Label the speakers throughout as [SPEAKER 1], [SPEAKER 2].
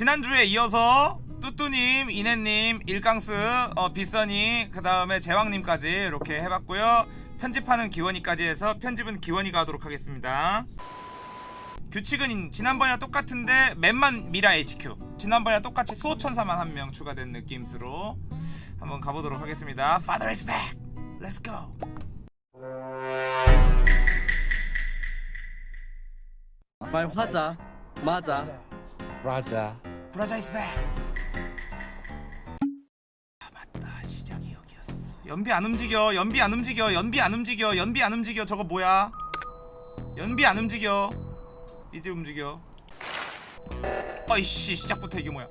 [SPEAKER 1] 지난주에 이어서 뚜뚜님, 이네님, 일강스, 어, 빗선이 그 다음에 제왕님까지 이렇게 해봤고요. 편집하는 기원이까지 해서 편집은 기원이가 하도록 하겠습니다. 규칙은 지난번이랑 똑같은데 맵만 미라 HQ 지난번이랑 똑같이 수호천사만 한 명 추가된 느낌으로 한번 가보도록 하겠습니다. Father is back! Let's go!
[SPEAKER 2] 말하자. 맞아
[SPEAKER 3] 라자
[SPEAKER 1] 브라자 is back! 아 맞다. 시작이 여기였어. 연비 안 움직여. 연비 안 움직여. 연비 안 움직여. 연비 안 움직여. 저거 뭐야? 연비 안 움직여. 이제 움직여. 어이씨 시작부터 이게 뭐야?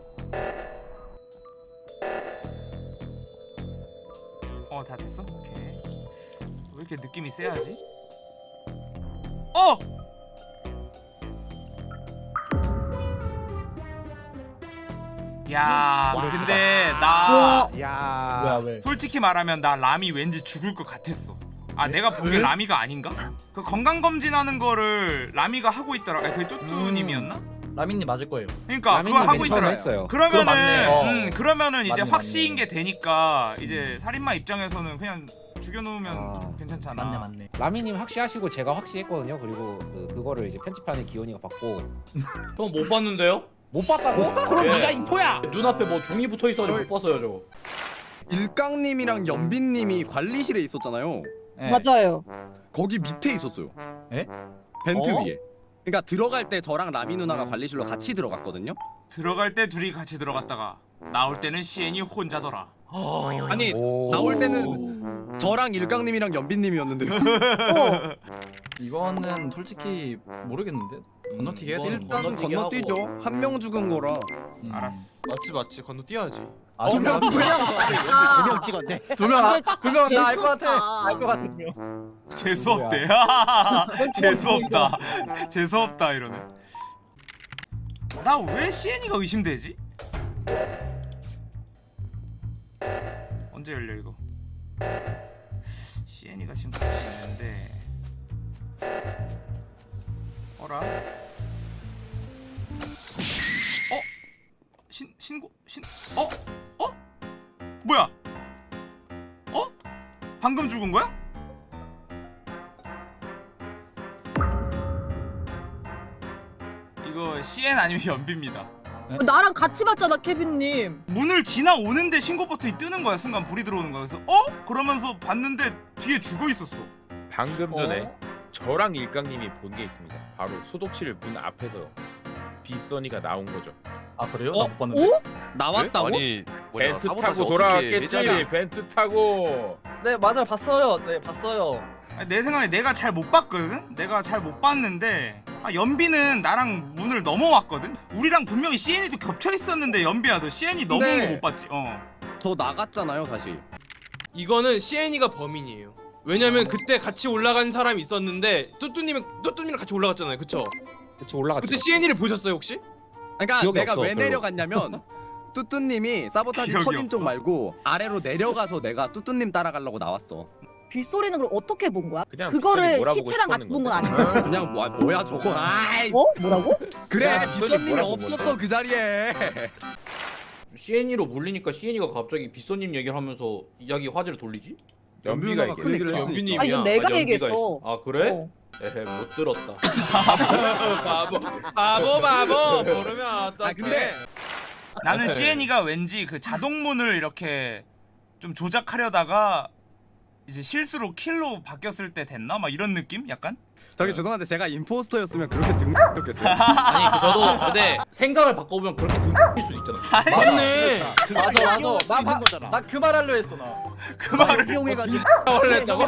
[SPEAKER 1] 어 다 됐어? 오케이. 왜 이렇게 느낌이 세하지? 어! 야 근데
[SPEAKER 3] 나야
[SPEAKER 4] 뭐야 왜?
[SPEAKER 1] 솔직히 말하면 나 라미 왠지 죽을 것 같았어. 아 내가
[SPEAKER 4] 왜?
[SPEAKER 1] 라미가 아닌가? 그 건강 검진하는 거를 라미가 하고 있더라. 아니, 그게 뚜뚜님이었나?
[SPEAKER 4] 라민님 맞을 거예요.
[SPEAKER 1] 그러니까
[SPEAKER 3] 라미님
[SPEAKER 1] 그걸 하고 있더라.
[SPEAKER 3] 했어요.
[SPEAKER 1] 그러면은
[SPEAKER 4] 그거 맞네. 어.
[SPEAKER 1] 음, 그러면은 이제
[SPEAKER 4] 맞네,
[SPEAKER 1] 확시인
[SPEAKER 4] 맞네.
[SPEAKER 1] 게 되니까 이제 살인마 입장에서는 그냥 죽여놓으면
[SPEAKER 3] 아.
[SPEAKER 1] 괜찮잖아.
[SPEAKER 4] 맞네 맞네.
[SPEAKER 3] 라미님 확시하시고 제가 확시했거든요 그리고 그, 그거를 이제 편집하는 기원이가 받고
[SPEAKER 5] 전못 봤는데요?
[SPEAKER 3] 못 봤다고? 그럼
[SPEAKER 5] 예.
[SPEAKER 3] 네가 인포야!
[SPEAKER 5] 눈앞에 뭐 종이 붙어 있어가지고 못 봤어요 저거.
[SPEAKER 2] 일강님이랑 연빈님이 관리실에 있었잖아요
[SPEAKER 4] 네.
[SPEAKER 6] 맞아요.
[SPEAKER 2] 거기 밑에 있었어요
[SPEAKER 4] 에?
[SPEAKER 2] 벤트
[SPEAKER 4] 어?
[SPEAKER 2] 위에 그러니까 들어갈 때 저랑 라미 누나가 관리실로 같이 들어갔거든요
[SPEAKER 1] 들어갈 때 둘이 같이 들어갔다가 나올 때는 시엔이 혼자더라.
[SPEAKER 2] 아니
[SPEAKER 3] 오.
[SPEAKER 2] 나올 때는 저랑 일강님이랑 연빈님이었는데요
[SPEAKER 4] 이거는 솔직히 모르겠는데 건너뛰기 해야 되는
[SPEAKER 2] 일단 건너뛰죠 한 명 죽은 거라
[SPEAKER 4] 음.
[SPEAKER 1] 알았어.
[SPEAKER 7] 맞지 맞지 건너뛰어야지
[SPEAKER 4] 아,
[SPEAKER 2] 어, 명 누구야?
[SPEAKER 6] 두명
[SPEAKER 4] 찍었네. 두명두명나 알 것 같아. 알 것 같아 두 명.
[SPEAKER 1] 재수 없대. 재수 없다. 재수 없다 이러네. 나 왜 시엔이가 의심되지? 언제 열려 이거? 시엔이가 지금 같이 있는데. 어라? 어? 신 신고 신 어? 어? 뭐야? 어? 방금 죽은 거야? CN 아니면 연비입니다.
[SPEAKER 6] 나랑 같이 봤잖아, 케빈님.
[SPEAKER 1] 문을 지나오는데 신고 버튼이 뜨는 거야 순간 불이 들어오는 거야 그래서 어? 그러면서 봤는데 뒤에 죽어 있었어
[SPEAKER 8] 방금 전에 저랑 일강님이 본 게 있습니다. 바로 소독실 문 앞에서 빗선이가 나온 거죠.
[SPEAKER 4] 아 그래요?
[SPEAKER 2] 어?
[SPEAKER 4] 나 못 봤는데.
[SPEAKER 6] 오?
[SPEAKER 2] 나왔다고?
[SPEAKER 7] 아니 뭐냐
[SPEAKER 8] 벤트 타고 돌아왔겠지.
[SPEAKER 7] 예전에
[SPEAKER 8] 벤트 타고.
[SPEAKER 4] 네 맞아 봤어요. 네 봤어요.
[SPEAKER 1] 아니, 내 생각에 내가 잘 못 봤거든? 내가 잘 못 봤는데 아, 연비는 나랑 문을 넘어왔거든? 우리랑 분명히 CN이도 겹쳐 있었는데 연비야 너 CN이 넘어온
[SPEAKER 2] 네.
[SPEAKER 1] 거못 봤지? 어
[SPEAKER 2] 저 나갔잖아요 다시
[SPEAKER 7] 이거는 CN이가 범인이에요 왜냐면 그때 같이 올라간 사람이 있었는데 뚜뚜님은 뚜뚜님이랑 같이 올라갔잖아요 그쵸?
[SPEAKER 3] 그치 올라갔죠
[SPEAKER 7] 그때 CN이를 보셨어요 혹시?
[SPEAKER 2] 그러니까
[SPEAKER 3] 기억이
[SPEAKER 2] 내가
[SPEAKER 3] 없어,
[SPEAKER 2] 왜
[SPEAKER 3] 별로.
[SPEAKER 2] 내려갔냐면 뚜뚜님이 사보타지
[SPEAKER 1] 기억이
[SPEAKER 2] 터진 쪽
[SPEAKER 1] 없어?
[SPEAKER 2] 말고 아래로 내려가서 내가 뚜뚜님 따라가려고 나왔어
[SPEAKER 6] 빗소리는 그걸 어떻게 본 거야?
[SPEAKER 8] 그냥
[SPEAKER 6] 그거를 시체랑 같이 본 건. 아니야?
[SPEAKER 2] 그냥 뭐, 뭐야 저거 아이
[SPEAKER 6] 어? 뭐라고?
[SPEAKER 2] 그래
[SPEAKER 8] 뭐라고
[SPEAKER 2] 없었어? 그 자리에
[SPEAKER 5] CN이로 물리니까 CN이가 갑자기 빗소님 얘기를 하면서 이야기 화제를 돌리지?
[SPEAKER 8] 연비가
[SPEAKER 2] 했으니까.
[SPEAKER 7] 연비님이야
[SPEAKER 6] 아, 이건 내가
[SPEAKER 5] 연비가
[SPEAKER 6] 얘기했어.
[SPEAKER 5] 있- 아 그래?
[SPEAKER 6] 어.
[SPEAKER 5] 에헤 못 들었다.
[SPEAKER 7] 바보 바보 바보 모르면 어떡해
[SPEAKER 2] 아 근데
[SPEAKER 1] 나는 CN이가 왠지 그 자동문을 이렇게 좀 조작하려다가 이제 실수로 킬로 바뀌었을 때 됐나? 막 이런 느낌? 약간?
[SPEAKER 2] 저기 죄송한데 제가 임포스터였으면 그렇게 등록했어요
[SPEAKER 5] 아니 그 저도 근데 생각을 바꿔보면 그렇게 등일 수도 있잖아.
[SPEAKER 7] 맞네
[SPEAKER 4] 맞아 맞아. 나나그 말 하려 했어 나.
[SPEAKER 1] 그 말을
[SPEAKER 7] 원래 했다고?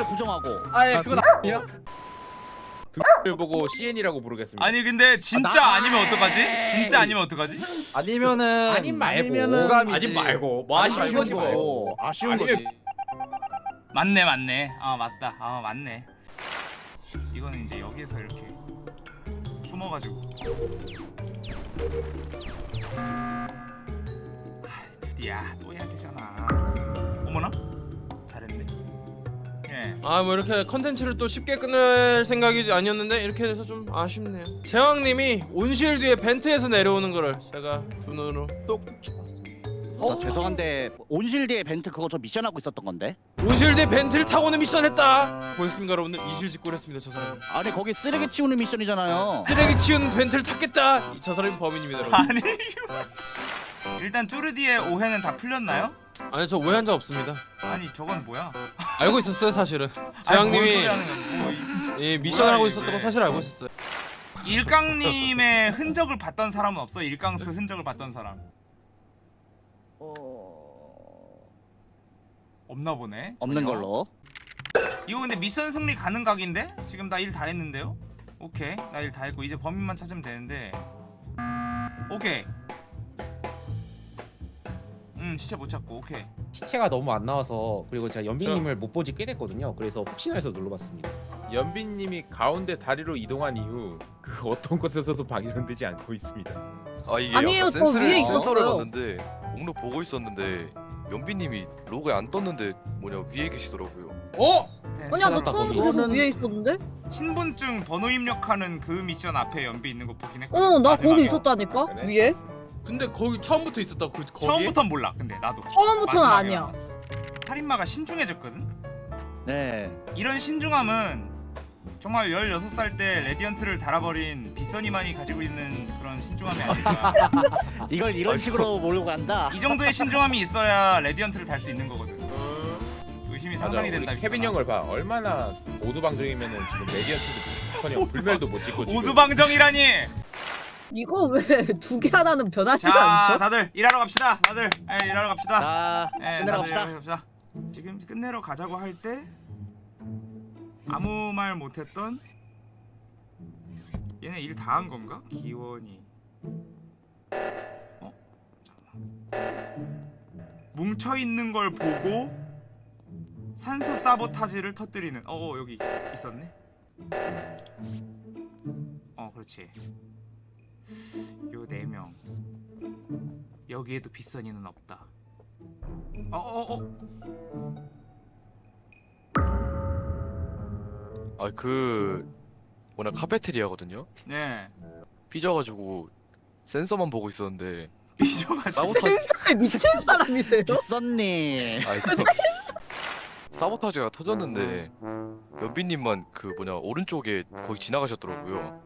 [SPEAKER 4] 아예 그거 나.
[SPEAKER 8] 야를 보고 CN이라고 부르겠습니다.
[SPEAKER 1] 아니 근데 진짜
[SPEAKER 2] 나-
[SPEAKER 1] 아니면 어떡하지? 진짜 아니면 어떡하지?
[SPEAKER 4] 아니면은
[SPEAKER 3] 아님 말고.
[SPEAKER 4] 오감이지.
[SPEAKER 5] 아니 말고 뭐
[SPEAKER 4] 아니
[SPEAKER 5] 아쉬운 거지 말고.
[SPEAKER 4] 아쉬운 거지.
[SPEAKER 1] 맞네 맞네. 아 맞다. 아 맞네. 이거는 이제 여기에서 이렇게 숨어가지고. 아 드디야 또 해야 되잖아. 어머나? 잘했네. 그냥 네.
[SPEAKER 7] 아뭐 이렇게 컨텐츠를 또 쉽게 끝낼 생각이 아니었는데 이렇게 돼서 좀 아쉽네요. 제왕님이 온실드의 벤트에서 내려오는 거를 제가 두 눈으로 똑똑히 봤습니다
[SPEAKER 2] 저 죄송한데 온실드의 벤트 그거 저 미션 하고 있었던 건데.
[SPEAKER 7] 온실드의 벤트를 타고는 미션 했다 보였습니까 여러분들 이실직고를 했습니다 저 사람
[SPEAKER 2] 아니 거기 쓰레기 치우는 미션이잖아요.
[SPEAKER 7] 쓰레기 치운 벤트를 탔겠다 저 사람이 범인입니다 여러분
[SPEAKER 1] 아니 일단 뚜르디의 오해는 다 풀렸나요?
[SPEAKER 7] 아니 저 오해한 적 없습니다
[SPEAKER 1] 아니 저건 뭐야?
[SPEAKER 7] 알고 있었어요 사실은
[SPEAKER 1] 하는 거야? 뭐 이-
[SPEAKER 7] 예, 미션을 하고. 있었던 거 사실 알고 있었어요
[SPEAKER 1] 일강님의 흔적을 봤던 사람은 없어? 일강스 흔적을 봤던 사람 없나 보네.
[SPEAKER 2] 없는
[SPEAKER 1] 전혀.
[SPEAKER 2] 걸로.
[SPEAKER 1] 이거 근데 미션 승리 가능 각인데? 지금 나 일 다 했는데요? 오케이 나 일 다 했고 이제 범인만 찾으면 되는데 오케이 음 시체 못 찾고 오케이
[SPEAKER 3] 시체가 너무 안 나와서 그리고 제가 연비님을 못 보지 꽤 됐거든요. 그래서 혹시나 해서 눌러봤습니다.
[SPEAKER 8] 연빈님이 가운데 다리로 이동한 이후 그 어떤 곳에서도 방해되지 않고 있습니다.
[SPEAKER 9] 아 이게
[SPEAKER 6] 아니에요, 저
[SPEAKER 9] 센스를,
[SPEAKER 6] 위에
[SPEAKER 9] 센서를
[SPEAKER 6] 있었어요.
[SPEAKER 9] 봤는데 목록 보고 있었는데 연비님이 로그에 안 떴는데 뭐냐 위에 계시더라고요.
[SPEAKER 7] 어?
[SPEAKER 6] 아니야 나
[SPEAKER 3] 거기.
[SPEAKER 6] 계속 위에 있었는데?
[SPEAKER 1] 신분증 번호 입력하는 그 미션 앞에 연비 있는 거 보긴 했거든
[SPEAKER 6] 어 나 거기. 있었다니까
[SPEAKER 8] 그래?
[SPEAKER 6] 위에
[SPEAKER 7] 근데 거기 처음부터 있었다 그 거기
[SPEAKER 1] 처음부터는 몰라 근데 나도
[SPEAKER 6] 처음부터는 아니야
[SPEAKER 1] 알았어. 살인마가 신중해졌거든?
[SPEAKER 2] 네.
[SPEAKER 1] 이런 신중함은 정말 16살 때 Radiant를 달아버린 빗선이만이 가지고 있는 그런 신중함이 아닐까
[SPEAKER 2] 이걸 이런 식으로 몰고 간다.
[SPEAKER 1] 이 정도의 신중함이 있어야 Radiant를 달 수 있는 거거든 의심이 상당히 된다
[SPEAKER 8] 케빈. 형을 봐. 얼마나 오두방정이면은 지금 Radiant도 커녕 불멸도 못 찍고 지금.
[SPEAKER 1] 오두방정이라니
[SPEAKER 6] 이거 왜 두 개 하나는 변하지가
[SPEAKER 1] 자
[SPEAKER 6] 않죠?
[SPEAKER 1] 다들 일하러 갑시다 다들 예, 일하러 갑시다
[SPEAKER 2] 자,
[SPEAKER 1] 예,
[SPEAKER 2] 끝내러 갑시다.
[SPEAKER 1] 일하러 갑시다 지금 끝내러 가자고 할때 아무 말 못했던 얘네 일 다 한 건가? 기원이. 어? 뭉쳐있는 걸 보고 산소 사보타지를 터뜨리는. 어, 어 여기 있었네. 어 그렇지. 요 네 명. 여기에도 빗선이는 없다. 어어어
[SPEAKER 9] 아그 뭐냐 카페테리아거든요.
[SPEAKER 1] 네
[SPEAKER 9] 삐져가지고 센서만 보고 있었는데
[SPEAKER 1] 삐져가지고
[SPEAKER 9] 사보타지
[SPEAKER 6] 미친 사람이세요?
[SPEAKER 2] 빗선님.
[SPEAKER 9] 아 진짜 사보타지가 터졌는데 연비님만 그 뭐냐 오른쪽에 거기 지나가셨더라고요.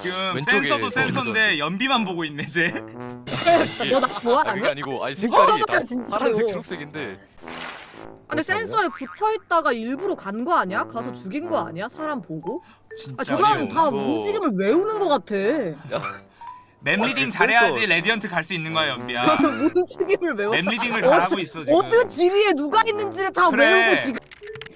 [SPEAKER 1] 지금
[SPEAKER 9] 왼쪽에
[SPEAKER 1] 센서도
[SPEAKER 9] 서
[SPEAKER 1] 센서인데 연비만 보고 있네 쟤
[SPEAKER 9] 이게 너나아 그게
[SPEAKER 6] 좋아하냐?
[SPEAKER 9] 아니고 아니 색깔이
[SPEAKER 6] 미쳤나
[SPEAKER 9] 다. 파란색 초록색인데
[SPEAKER 6] 아니 센서에 붙어있다가 일부러 간 거 아니야? 가서 죽인 거 아니야? 사람 보고?
[SPEAKER 1] 진짜
[SPEAKER 6] 아 저 사람 다 움직임을 외우는 거 같아.
[SPEAKER 1] map reading
[SPEAKER 9] 그
[SPEAKER 1] 잘해야지 Radiant 갈 수 있는 거야 연비야.
[SPEAKER 6] 움직임을 외워.
[SPEAKER 1] map reading을 잘하고 있어 지금.
[SPEAKER 6] 어느 지위에 누가 있는지를 다
[SPEAKER 1] 그래.
[SPEAKER 6] 외우고 지금.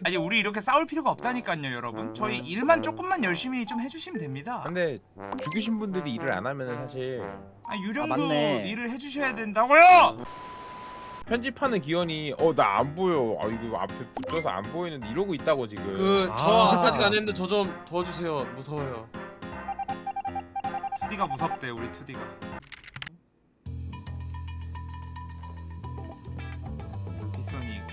[SPEAKER 1] 아니 우리 이렇게 싸울 필요가 없다니까요 여러분. 저희 일만 조금만 열심히 좀 해주시면 됩니다.
[SPEAKER 8] 근데 죽이신 분들이 일을 안 하면은 사실
[SPEAKER 1] 아 유령도
[SPEAKER 2] 아.
[SPEAKER 1] 일을 해주셔야 된다고요
[SPEAKER 8] 편집하는 기원이 어 나 안 보여. 아 이거 앞에 붙여서 안 보이는데 이러고 있다고 지금.
[SPEAKER 7] 그 저
[SPEAKER 3] 아.
[SPEAKER 7] 아까까지 안 했는데 저 좀 도와주세요 무서워요
[SPEAKER 1] 2D가 무섭대 우리 2D가 빗선이 있고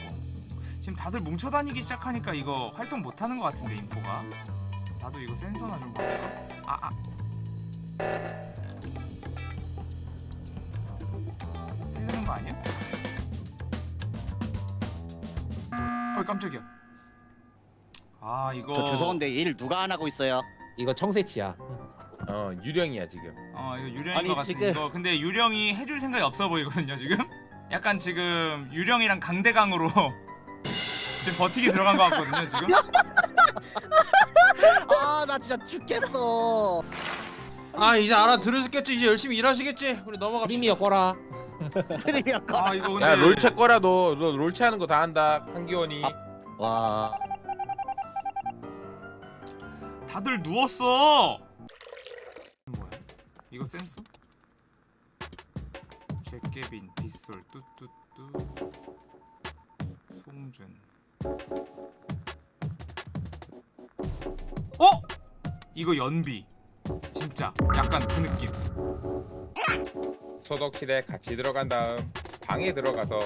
[SPEAKER 1] 지금 다들 뭉쳐다니기 시작하니까 이거 활동 못하는 것 같은데 인포가 나도 이거 센서나 좀 볼까? 아아 어 깜짝이야 아 이거
[SPEAKER 2] 저 죄송한데 일 누가 안 하고 있어요?
[SPEAKER 3] 이거 청새치야.
[SPEAKER 8] 어 유령이야 지금.
[SPEAKER 1] 어 이거 유령인
[SPEAKER 2] 아니,
[SPEAKER 1] 것 같은데
[SPEAKER 2] 지금-
[SPEAKER 1] 이거 근데 유령이 해줄 생각이 없어 보이거든요 지금 약간 지금 유령이랑 강대강으로 지금 버티기 들어간 것 같거든요 지금
[SPEAKER 2] 아, 나 진짜 죽겠어.
[SPEAKER 7] 아 이제 알아들으셨겠지 이제 열심히 일하시겠지 우리 넘어갑시다
[SPEAKER 3] 프리미어 꺼라.
[SPEAKER 2] 그러니까.
[SPEAKER 1] 아 이거 근데
[SPEAKER 8] 야 롤체 거라 너. 너 롤체 하는 거 다 한다. 한기원이.
[SPEAKER 2] 와.
[SPEAKER 1] 다들 누웠어 뭐야 이거 센서? 제케빈 빗솔 뚜뚜뚜 송준 어? 이거 연비 진짜 약간 그 느낌
[SPEAKER 8] 소독실에 같이 들어간 다음 방에 들어가서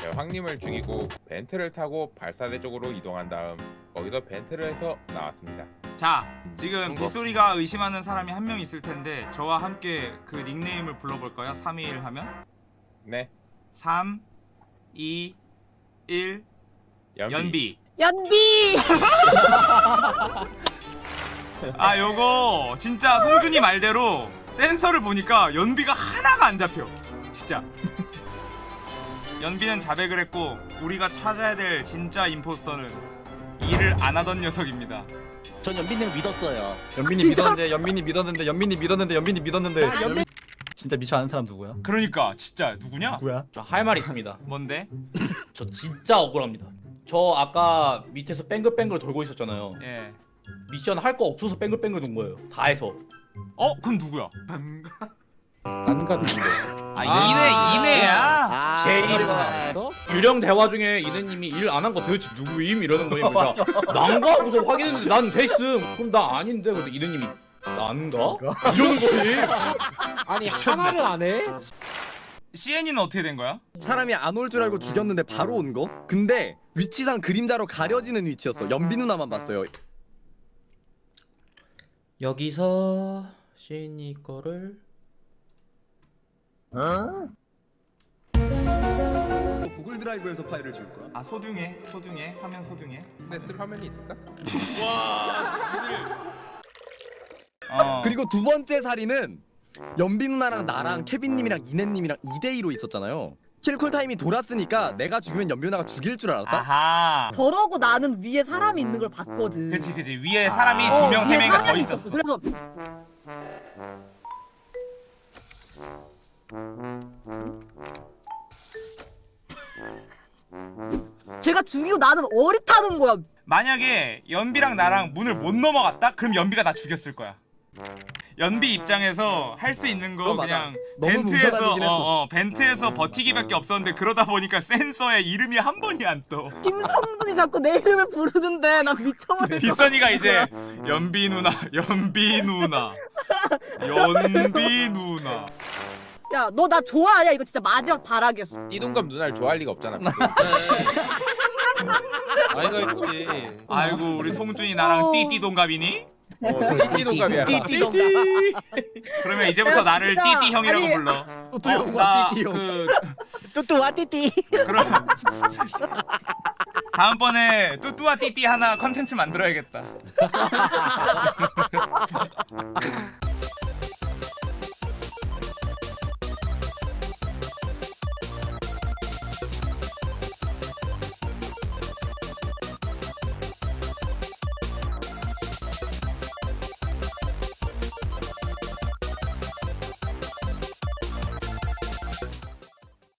[SPEAKER 8] 제왕님을 죽이고 벤트를 타고 발사대 쪽으로 이동한 다음 거기서 벤트를 해서 나왔습니다.
[SPEAKER 1] 자 지금
[SPEAKER 9] 그런 거
[SPEAKER 1] 빗소리가 의심하는 사람이 한 명 있을 텐데 저와 함께 그 닉네임을 불러볼까요? 3, 2, 1 하면
[SPEAKER 8] 네,
[SPEAKER 1] 3, 2, 1
[SPEAKER 8] 연비.
[SPEAKER 1] 연비
[SPEAKER 6] 연비
[SPEAKER 1] 아 요거 진짜 송준이 말대로 센서를 보니까 연비가 하나가 안 잡혀 진짜 연비는 자백을 했고 우리가 찾아야 될 진짜 임포스터는 일을 안 하던 녀석입니다
[SPEAKER 2] 전 연빈님 믿었어요.
[SPEAKER 4] 연민이 믿었는데 연민이 믿었는데 연민이 믿었는데 연민이 믿었는데 연민 진짜 미쳐 아는 사람 누구야?
[SPEAKER 1] 그러니까 진짜 누구냐?
[SPEAKER 4] 누구야?
[SPEAKER 5] 저할말 있습니다.
[SPEAKER 1] 뭔데?
[SPEAKER 5] 저 진짜 억울합니다. 저 아까 밑에서 뱅글뱅글 돌고 있었잖아요.
[SPEAKER 1] 예.
[SPEAKER 5] 미션 할 거 없어서 뱅글뱅글 돈 거예요. 다 해서.
[SPEAKER 1] 어? 그럼 누구야?
[SPEAKER 3] 안 가는데.
[SPEAKER 1] 아, 이네 이네야?
[SPEAKER 2] 아,
[SPEAKER 5] 제일
[SPEAKER 2] 아,
[SPEAKER 5] 유령 대화 중에 이내님이 일 안 한 거 도대체 누구임 이러는 거예요. 그래서 난가 하고서 확인했는데 난 됐음. 그럼 나 아닌데. 근데 이내님이 난가? 이러는 거예요.
[SPEAKER 3] 아니 하나를 안 해?
[SPEAKER 1] CN이는 어떻게 된 거야?
[SPEAKER 10] 사람이 안 올 줄 알고 죽였는데 바로 온 거? 근데 위치상 그림자로 가려지는 위치였어. 연비 누나만 봤어요.
[SPEAKER 5] 여기서 시인이 거를
[SPEAKER 10] 구글 드라이브에서 파일을 지울 거야.
[SPEAKER 1] 아 소중해 소중해 화면 소중해
[SPEAKER 8] 근데 쓸 화면이 있을까?
[SPEAKER 1] 어
[SPEAKER 10] 그리고 두 번째 살인은 연비 누나랑 나랑 케빈님이랑 이네님이랑 2대 2로 있었잖아요. 킬콜 타임이 돌았으니까 내가 죽으면 연비 누나가 죽일 줄 알았다.
[SPEAKER 1] 아하.
[SPEAKER 6] 저러고 나는 위에 사람이 있는 걸 봤거든.
[SPEAKER 1] 그치 그치. 위에 사람이
[SPEAKER 6] 어,
[SPEAKER 1] 두명세
[SPEAKER 6] 위에
[SPEAKER 1] 명이 더
[SPEAKER 6] 사람이
[SPEAKER 1] 있었어.
[SPEAKER 6] 그래서 제가 죽이고 나는 어릿하는 거야.
[SPEAKER 1] 만약에 연비랑 나랑 문을 못 넘어갔다? 그럼 연비가 나 죽였을 거야 연비 입장에서 할 수 있는 거. 그냥 벤트에서 어.
[SPEAKER 10] 어,
[SPEAKER 1] 벤트에서 버티기밖에 없었는데 그러다 보니까 센서에 이름이 한 번이 안 떠
[SPEAKER 6] 김성분이 자꾸 내 이름을 부르는데 나 미쳐버려
[SPEAKER 1] 빗선이가 이제 연비 누나 연비 누나. 연비 누나.
[SPEAKER 6] 야 너 나 좋아하냐? 이거 진짜 마지막 발악이었어.
[SPEAKER 8] 띠동갑 누나를 좋아할 리가 없잖아.
[SPEAKER 7] 아이가 있지.
[SPEAKER 1] 아이고 우리 송준이 나랑 띠띠 동갑이니?
[SPEAKER 8] 어, 저 띠동갑이야.
[SPEAKER 1] 그러면 이제부터 나를
[SPEAKER 6] 야,
[SPEAKER 1] 띠띠 형이라고 불러
[SPEAKER 10] 뚜뚜 형과 띠띠 형.
[SPEAKER 1] 그
[SPEAKER 2] 뚜뚜와 띠띠.
[SPEAKER 1] 그럼 다음번에 뚜뚜와 띠띠 하나 컨텐츠 만들어야겠다